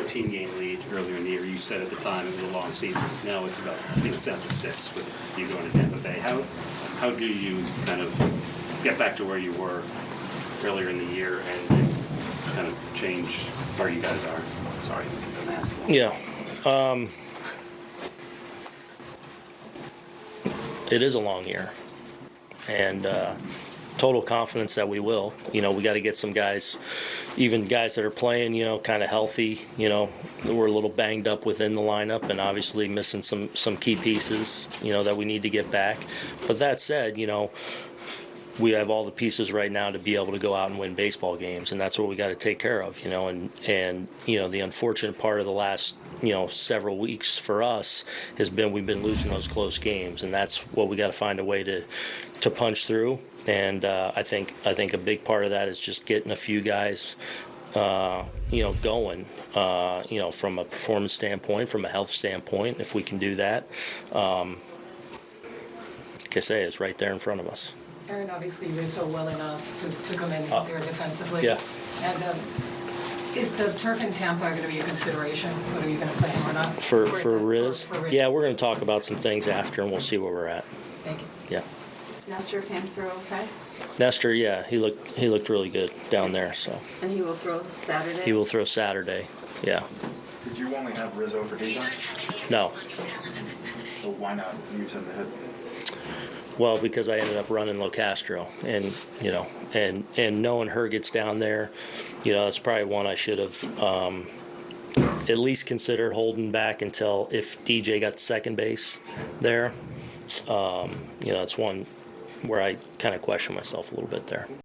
15 game lead earlier in the year. You said at the time it was a long season. Now it's about, I think it's down to six with you going to Tampa Bay. How, how do you kind of get back to where you were earlier in the year and kind of change where you guys are? Sorry, I'm asking. Yeah. Um, it is a long year. And uh, total confidence that we will. You know, we got to get some guys, even guys that are playing, you know, kind of healthy. You know, we're a little banged up within the lineup and obviously missing some, some key pieces, you know, that we need to get back. But that said, you know, we have all the pieces right now to be able to go out and win baseball games, and that's what we got to take care of, you know. And and you know the unfortunate part of the last you know several weeks for us has been we've been losing those close games, and that's what we got to find a way to to punch through. And uh, I think I think a big part of that is just getting a few guys. Uh, you know, going, uh, you know, from a performance standpoint, from a health standpoint, if we can do that, um, like I say, it's right there in front of us. Aaron, obviously, you're so well enough to, to come in Uh, there defensively. yeah. And um, is the turf in Tampa going to be a consideration, whether you're going to play him or not? For Or for the- Riz, for- for Riz? yeah, we're going to talk about some things after, and we'll see where we're at. Thank you. Yeah, Nestor came through okay, Nestor, yeah, he looked he looked really good down there. So and he will throw Saturday? he will throw Saturday. Yeah, Did you only have Rizzo for defense? no, So why not use him to hit? Well because I ended up running Locastro, and you know, and and knowing her gets down there, you know, that's probably one I should have. Um, at least considered holding back until if DJ got second base there. Um, you know, it's one where I kind of question myself a little bit there.